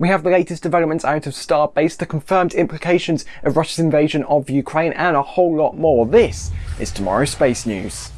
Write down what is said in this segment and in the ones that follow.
We have the latest developments out of Starbase, the confirmed implications of Russia's invasion of Ukraine, and a whole lot more. This is tomorrow's Space News.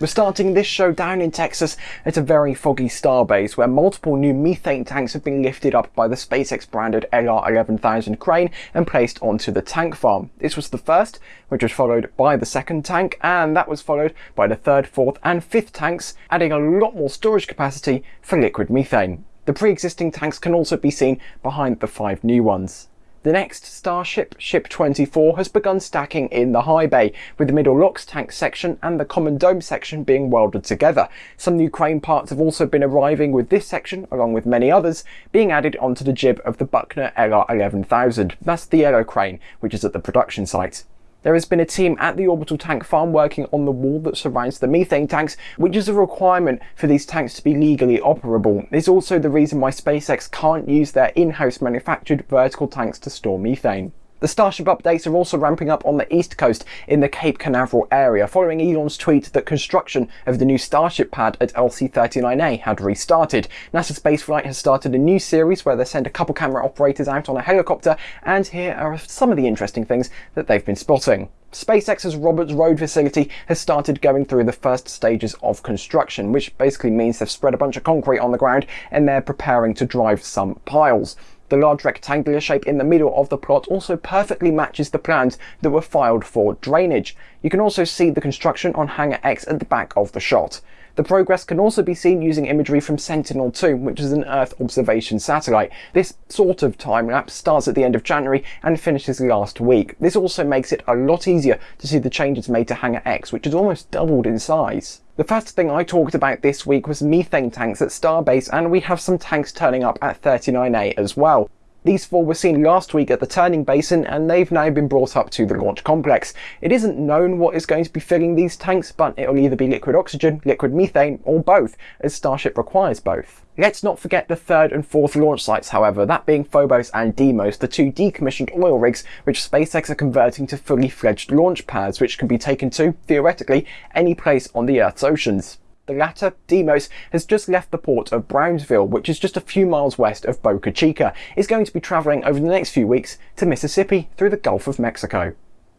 We're starting this show down in Texas at a very foggy starbase where multiple new methane tanks have been lifted up by the SpaceX branded LR11000 crane and placed onto the tank farm. This was the first, which was followed by the second tank, and that was followed by the third, fourth and fifth tanks, adding a lot more storage capacity for liquid methane. The pre-existing tanks can also be seen behind the five new ones. The next Starship, Ship 24, has begun stacking in the high bay, with the middle LOX tank section and the common dome section being welded together. Some new crane parts have also been arriving with this section, along with many others, being added onto the jib of the Buckner LR11000. That's the yellow crane, which is at the production site. There has been a team at the orbital tank farm working on the wall that surrounds the methane tanks, which is a requirement for these tanks to be legally operable. It's also the reason why SpaceX can't use their in-house manufactured vertical tanks to store methane. The Starship updates are also ramping up on the east coast in the Cape Canaveral area, following Elon's tweet that construction of the new Starship pad at LC-39A had restarted. NASA Spaceflight has started a new series where they send a couple camera operators out on a helicopter, and here are some of the interesting things that they've been spotting. SpaceX's Roberts Road facility has started going through the first stages of construction, which basically means they've spread a bunch of concrete on the ground and they're preparing to drive some piles. The large rectangular shape in the middle of the plot also perfectly matches the plans that were filed for drainage. You can also see the construction on Hangar X at the back of the shot. The progress can also be seen using imagery from Sentinel-2, which is an Earth observation satellite. This sort of time-lapse starts at the end of January and finishes last week. This also makes it a lot easier to see the changes made to Hangar X, which has almost doubled in size. The first thing I talked about this week was methane tanks at Starbase, and we have some tanks turning up at 39A as well. These four were seen last week at the turning basin and they've now been brought up to the launch complex. It isn't known what is going to be filling these tanks, but it'll either be liquid oxygen, liquid methane, or both, as Starship requires both. Let's not forget the third and fourth launch sites, however, that being Phobos and Deimos, the two decommissioned oil rigs which SpaceX are converting to fully fledged launch pads, which can be taken to, theoretically, any place on the Earth's oceans. The latter, Deimos, has just left the port of Brownsville, which is just a few miles west of Boca Chica, is going to be travelling over the next few weeks to Mississippi through the Gulf of Mexico.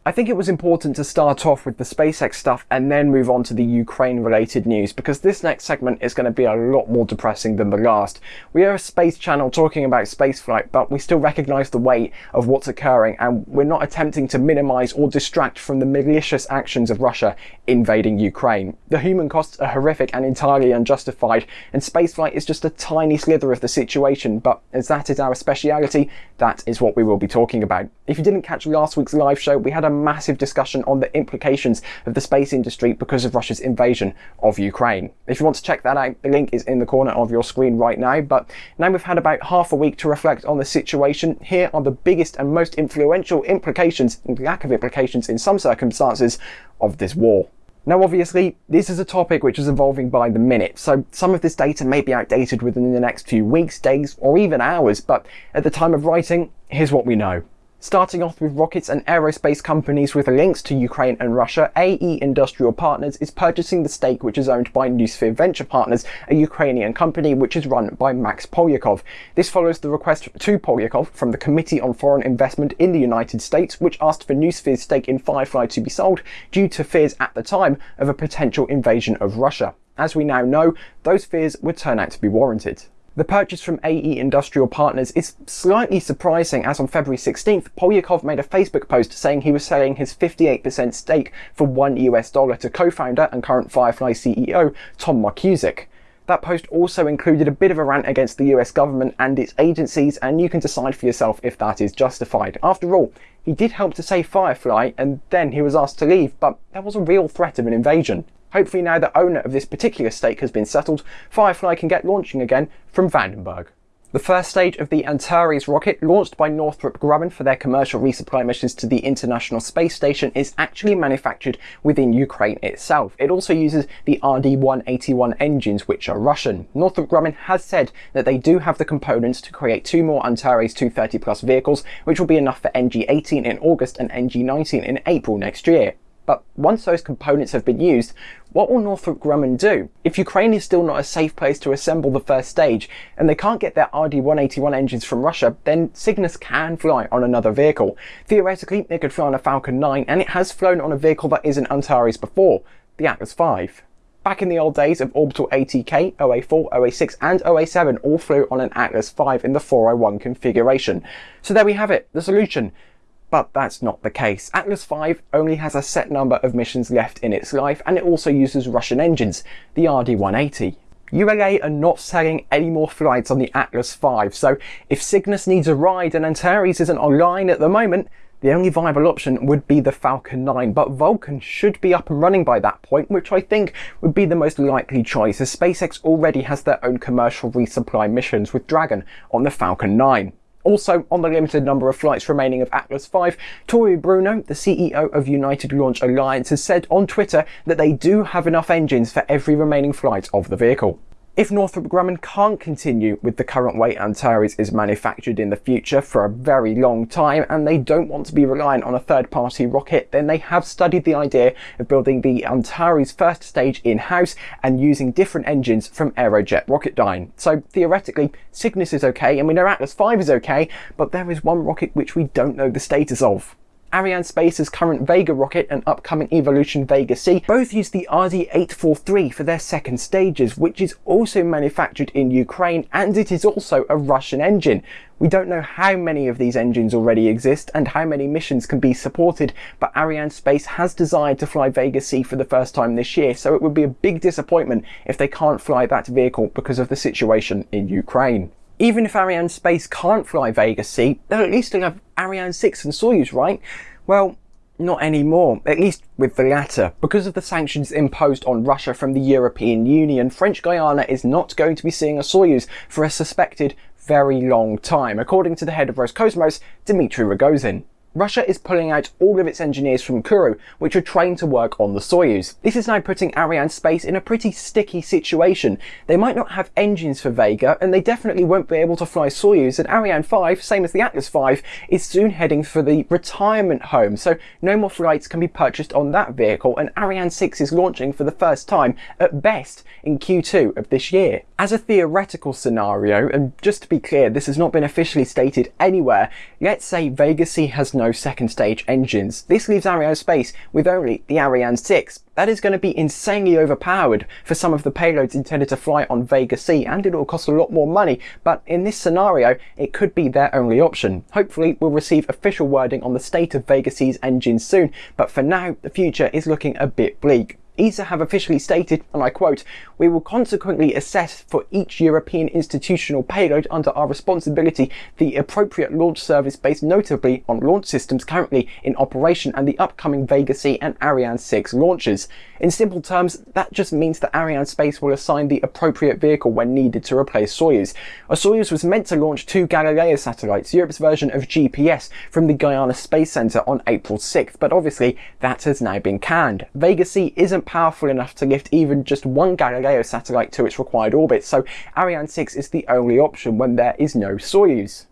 I think it was important to start off with the SpaceX stuff and then move on to the Ukraine related news because this next segment is going to be a lot more depressing than the last. We are a space channel talking about spaceflight but we still recognise the weight of what's occurring and we're not attempting to minimise or distract from the malicious actions of Russia invading Ukraine. The human costs are horrific and entirely unjustified and spaceflight is just a tiny slither of the situation but as that is our speciality that is what we will be talking about. If you didn't catch last week's live show we had a massive discussion on the implications of the space industry because of Russia's invasion of Ukraine. If you want to check that out, the link is in the corner of your screen right now. But now we've had about half a week to reflect on the situation. Here are the biggest and most influential implications, and lack of implications in some circumstances, of this war. Now obviously, this is a topic which is evolving by the minute, so some of this data may be outdated within the next few weeks, days, or even hours, but at the time of writing, here's what we know. Starting off with rockets and aerospace companies with links to Ukraine and Russia, AE Industrial Partners is purchasing the stake which is owned by Noosphere Venture Partners, a Ukrainian company which is run by Max Polyakov. This follows the request to Polyakov from the Committee on Foreign Investment in the United States, which asked for Noosphere's stake in Firefly to be sold due to fears at the time of a potential invasion of Russia. As we now know, those fears would turn out to be warranted. The purchase from AE Industrial Partners is slightly surprising as on February 16th, Polyakov made a Facebook post saying he was selling his 58% stake for 1 US dollar to co-founder and current Firefly CEO Tom Markusic. That post also included a bit of a rant against the US government and its agencies and you can decide for yourself if that is justified. After all, he did help to save Firefly and then he was asked to leave, but there was a real threat of an invasion. Hopefully now the owner of this particular stake has been settled, Firefly can get launching again from Vandenberg. The first stage of the Antares rocket, launched by Northrop Grumman for their commercial resupply missions to the International Space Station, is actually manufactured within Ukraine itself. It also uses the RD-181 engines, which are Russian. Northrop Grumman has said that they do have the components to create two more Antares 230 Plus vehicles, which will be enough for NG-18 in August and NG-19 in April next year. But once those components have been used, what will Northrop Grumman do? If Ukraine is still not a safe place to assemble the first stage, and they can't get their RD-181 engines from Russia, then Cygnus can fly on another vehicle. Theoretically, it could fly on a Falcon 9, and it has flown on a vehicle that isn't Antares before, the Atlas V. Back in the old days of Orbital ATK, OA4, OA6 and OA7 all flew on an Atlas V in the 401 configuration. So there we have it, the solution. But that's not the case. Atlas V only has a set number of missions left in its life and it also uses Russian engines, the RD-180. ULA are not selling any more flights on the Atlas V, so if Cygnus needs a ride and Antares isn't online at the moment, the only viable option would be the Falcon 9, but Vulcan should be up and running by that point, which I think would be the most likely choice, as SpaceX already has their own commercial resupply missions with Dragon on the Falcon 9. Also, on the limited number of flights remaining of Atlas V, Tory Bruno, the CEO of United Launch Alliance, has said on Twitter that they do have enough engines for every remaining flight of the vehicle. If Northrop Grumman can't continue with the current way Antares is manufactured in the future for a very long time and they don't want to be reliant on a third-party rocket, then they have studied the idea of building the Antares first stage in-house and using different engines from Aerojet Rocketdyne. So theoretically, Cygnus is okay and we know Atlas V is okay, but there is one rocket which we don't know the status of. Arianespace's current Vega rocket and upcoming Evolution Vega C both use the RD-843 for their second stages, which is also manufactured in Ukraine and it is also a Russian engine. We don't know how many of these engines already exist and how many missions can be supported, but Arianespace has desired to fly Vega C for the first time this year, so it would be a big disappointment if they can't fly that vehicle because of the situation in Ukraine. Even if Ariane Space can't fly Vega C, they'll at least have Ariane 6 and Soyuz, right? Well, not anymore, at least with the latter. Because of the sanctions imposed on Russia from the European Union, French Guiana is not going to be seeing a Soyuz for a suspected very long time, according to the head of Roscosmos, Dmitry Rogozin. Russia is pulling out all of its engineers from Kourou, which are trained to work on the Soyuz. This is now putting Ariane Space in a pretty sticky situation. They might not have engines for Vega, and they definitely won't be able to fly Soyuz, and Ariane 5, same as the Atlas 5, is soon heading for the retirement home, so no more flights can be purchased on that vehicle, and Ariane 6 is launching for the first time, at best, in Q2 of this year. As a theoretical scenario, and just to be clear, this has not been officially stated anywhere, let's say Vega C has no second stage engines. This leaves Ariane space with only the Ariane 6. That is going to be insanely overpowered for some of the payloads intended to fly on Vega C and it will cost a lot more money, but in this scenario it could be their only option. Hopefully we'll receive official wording on the state of Vega C's engines soon, but for now the future is looking a bit bleak. ESA have officially stated, and I quote, we will consequently assess for each European institutional payload under our responsibility the appropriate launch service based notably on launch systems currently in operation and the upcoming Vega C and Ariane 6 launches. In simple terms, that just means that Ariane Space will assign the appropriate vehicle when needed to replace Soyuz. A Soyuz was meant to launch two Galileo satellites, Europe's version of GPS, from the Guiana Space Center on April 6th, but obviously that has now been canned. Vega C isn't powerful enough to lift even just one Galileo satellite to its required orbit, so Ariane 6 is the only option when there is no Soyuz.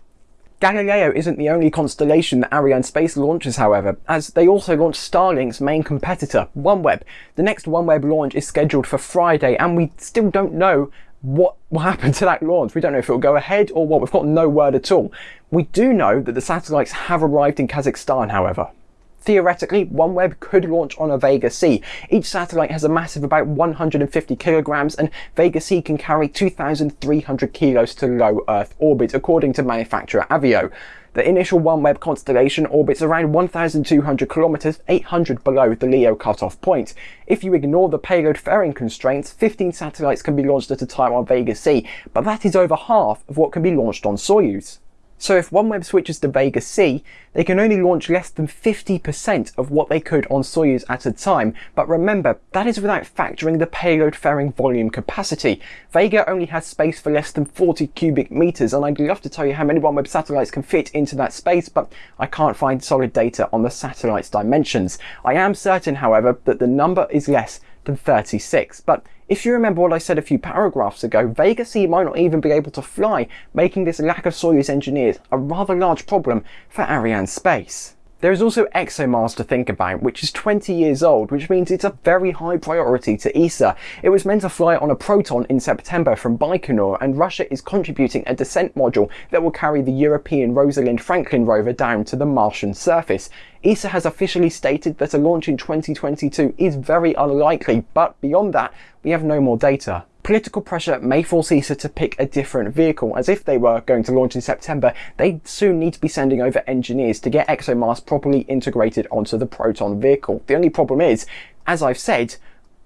Galileo isn't the only constellation that Ariane Space launches, however, as they also launch Starlink's main competitor, OneWeb. The next OneWeb launch is scheduled for Friday, and we still don't know what will happen to that launch. We don't know if it will go ahead or what. We've got no word at all. We do know that the satellites have arrived in Kazakhstan, however. Theoretically, OneWeb could launch on a Vega C. Each satellite has a mass of about 150 kilograms and Vega C can carry 2,300 kilos to low Earth orbit, according to manufacturer Avio. The initial OneWeb constellation orbits around 1,200 kilometers, 800 below the LEO cutoff point. If you ignore the payload fairing constraints, 15 satellites can be launched at a time on Vega C, but that is over half of what can be launched on Soyuz. So if OneWeb switches to Vega C, they can only launch less than 50% of what they could on Soyuz at a time. But remember, that is without factoring the payload fairing volume capacity. Vega only has space for less than 40 cubic meters, and I'd love to tell you how many OneWeb satellites can fit into that space, but I can't find solid data on the satellite's dimensions. I am certain, however, that the number is less than 36. But if you remember what I said a few paragraphs ago, Vega C might not even be able to fly, making this lack of Soyuz engineers a rather large problem for Arianespace. There is also ExoMars to think about, which is 20 years old, which means it's a very high priority to ESA. It was meant to fly on a Proton in September from Baikonur, and Russia is contributing a descent module that will carry the European Rosalind Franklin rover down to the Martian surface. ESA has officially stated that a launch in 2022 is very unlikely, but beyond that, we have no more data. Political pressure may force ESA to pick a different vehicle, as if they were going to launch in September, they'd soon need to be sending over engineers to get ExoMars properly integrated onto the Proton vehicle. The only problem is, as I've said,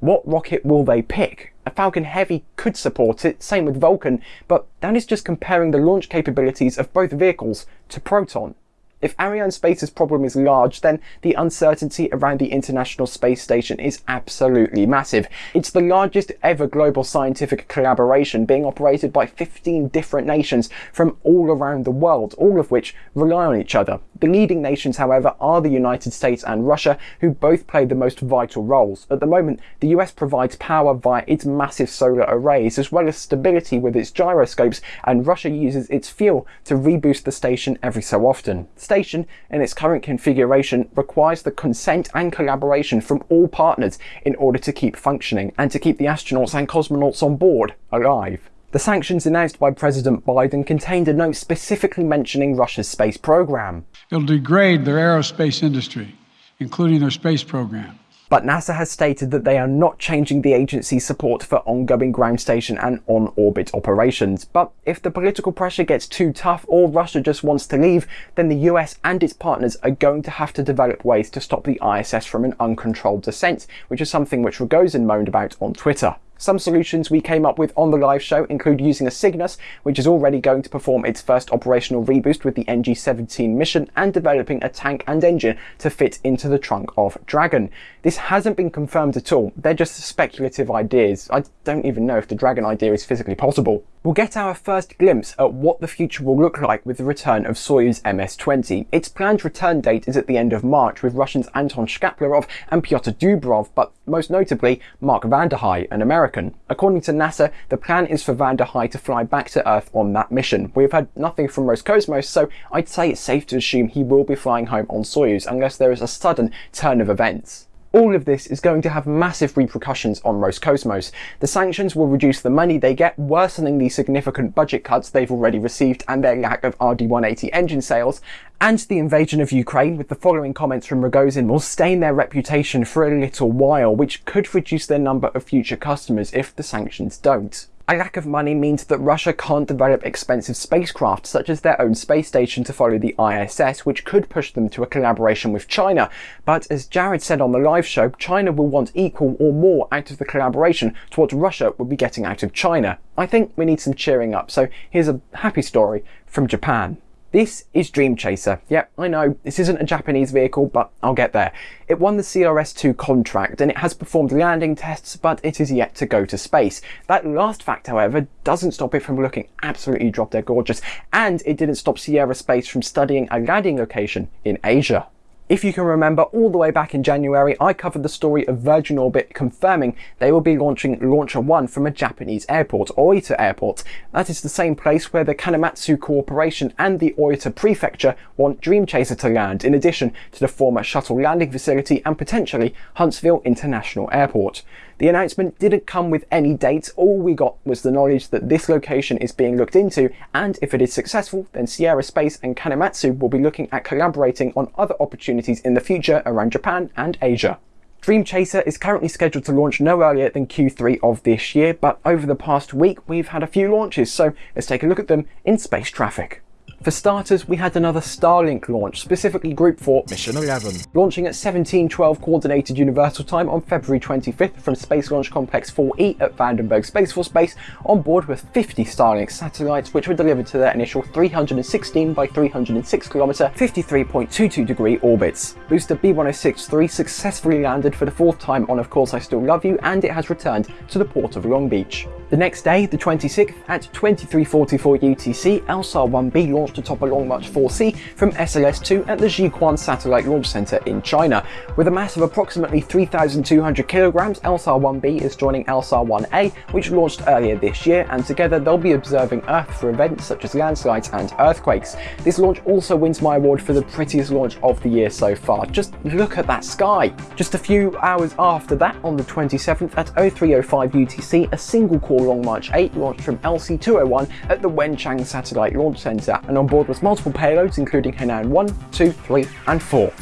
what rocket will they pick? A Falcon Heavy could support it, same with Vulcan, but that is just comparing the launch capabilities of both vehicles to Proton. If Ariane Space's problem is large, then the uncertainty around the International Space Station is absolutely massive. It's the largest ever global scientific collaboration being operated by 15 different nations from all around the world, all of which rely on each other. The leading nations, however, are the United States and Russia, who both play the most vital roles. At the moment, the US provides power via its massive solar arrays, as well as stability with its gyroscopes, and Russia uses its fuel to reboost the station every so often. Station, in its current configuration, requires the consent and collaboration from all partners in order to keep functioning, and to keep the astronauts and cosmonauts on board alive. The sanctions announced by President Biden contained a note specifically mentioning Russia's space program. It'll degrade their aerospace industry, including their space program. But NASA has stated that they are not changing the agency's support for ongoing ground station and on-orbit operations. But if the political pressure gets too tough or Russia just wants to leave, then the US and its partners are going to have to develop ways to stop the ISS from an uncontrolled descent, which is something which Rogozin moaned about on Twitter. Some solutions we came up with on the live show include using a Cygnus, which is already going to perform its first operational reboost with the NG-17 mission, and developing a tank and engine to fit into the trunk of Dragon. This hasn't been confirmed at all, they're just speculative ideas. I don't even know if the Dragon idea is physically possible. We'll get our first glimpse at what the future will look like with the return of Soyuz MS-20. Its planned return date is at the end of March with Russians Anton Shkaplerov and Pyotr Dubrov, but most notably Mark Vande Hei, an American. According to NASA, the plan is for Vande Hei to fly back to Earth on that mission. We've heard nothing from Roscosmos, so I'd say it's safe to assume he will be flying home on Soyuz unless there is a sudden turn of events. All of this is going to have massive repercussions on Roscosmos. The sanctions will reduce the money they get, worsening the significant budget cuts they've already received and their lack of RD-180 engine sales, and the invasion of Ukraine with the following comments from Rogozin will stain their reputation for a little while, which could reduce their number of future customers if the sanctions don't. A lack of money means that Russia can't develop expensive spacecraft, such as their own space station to follow the ISS, which could push them to a collaboration with China. But as Jared said on the live show, China will want equal or more out of the collaboration to what Russia would be getting out of China. I think we need some cheering up, so here's a happy story from Japan. This is Dream Chaser. Yep, I know, this isn't a Japanese vehicle, but I'll get there. It won the CRS-2 contract and it has performed landing tests, but it is yet to go to space. That last fact, however, doesn't stop it from looking absolutely drop dead gorgeous, and it didn't stop Sierra Space from studying a landing location in Asia. If you can remember, all the way back in January, I covered the story of Virgin Orbit confirming they will be launching LauncherOne from a Japanese airport, Oita Airport. That is the same place where the Kanematsu Corporation and the Oita Prefecture want Dream Chaser to land, in addition to the former shuttle landing facility and potentially Huntsville International Airport. The announcement didn't come with any dates, all we got was the knowledge that this location is being looked into, and if it is successful, then Sierra Space and Kanematsu will be looking at collaborating on other opportunities in the future around Japan and Asia. Dream Chaser is currently scheduled to launch no earlier than Q3 of this year, but over the past week we've had a few launches, so let's take a look at them in space traffic. For starters, we had another Starlink launch, specifically Group 4 Mission 11, launching at 1712 Coordinated Universal Time on February 25th from Space Launch Complex 4E at Vandenberg Space Force Base, on board with 50 Starlink satellites, which were delivered to their initial 316 by 306 km, 53.22 degree orbits. Booster B1063 successfully landed for the fourth time on Of Course I Still Love You, and it has returned to the port of Long Beach. The next day, the 26th, at 2344 UTC, LSAR 1B launched atop a Long March 4C from SLS-2 at the Jiuquan Satellite Launch Center in China. With a mass of approximately 3,200 kilograms, LSAR 1B is joining LSAR 1A, which launched earlier this year, and together they'll be observing Earth for events such as landslides and earthquakes. This launch also wins my award for the prettiest launch of the year so far. Just look at that sky! Just a few hours after that, on the 27th at 0305 UTC, a single core Long March 8 launched from LC-201 at the Wenchang Satellite Launch Center, and on board was multiple payloads including Hainan 1, 2, 3 and 4.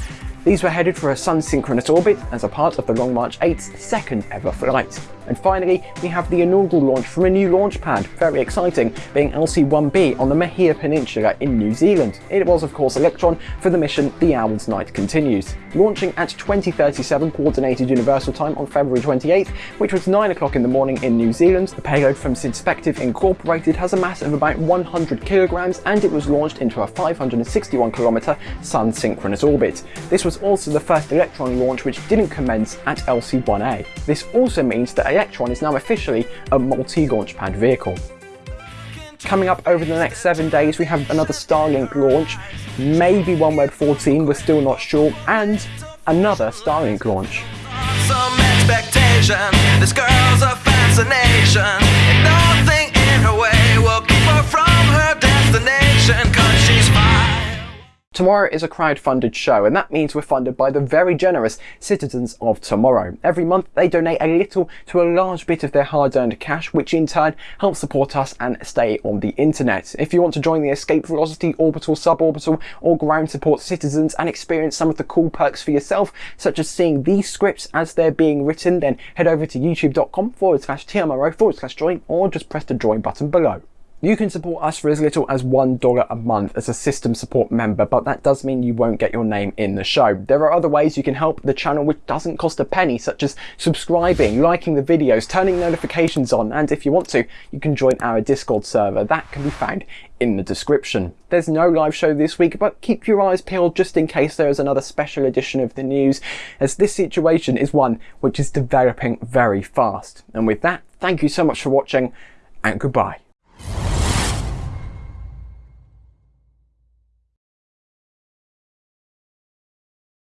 These were headed for a sun-synchronous orbit as a part of the Long March 8's second ever flight. And finally, we have the inaugural launch from a new launch pad, very exciting, being LC-1B on the Mahia Peninsula in New Zealand. It was of course Electron for the mission The Owl's Night Continues. Launching at 2037 Coordinated Universal Time on February 28th, which was 9 o'clock in the morning in New Zealand, the payload from Synspective Incorporated has a mass of about 100 kilograms and it was launched into a 561 kilometer sun-synchronous orbit. This was also the first Electron launch which didn't commence at LC-1A. This also means that Electron is now officially a multi-launch pad vehicle. Coming up over the next seven days, we have another Starlink launch, maybe OneWeb 14, we're still not sure, and another Starlink launch. Nothing in her way will keep her from her destination. Tomorrow is a crowd-funded show and that means we're funded by the very generous citizens of tomorrow. Every month they donate a little to a large bit of their hard-earned cash which in turn helps support us and stay on the internet. If you want to join the Escape Velocity, Orbital, Suborbital or Ground Support citizens and experience some of the cool perks for yourself such as seeing these scripts as they're being written then head over to youtube.com forward slash TMRO forward slash join or just press the join button below. You can support us for as little as $1 a month as a system support member, but that does mean you won't get your name in the show. There are other ways you can help the channel which doesn't cost a penny, such as subscribing, liking the videos, turning notifications on, and if you want to, you can join our Discord server. That can be found in the description. There's no live show this week, but keep your eyes peeled just in case there is another special edition of the news, as this situation is one which is developing very fast. And with that, thank you so much for watching, and goodbye.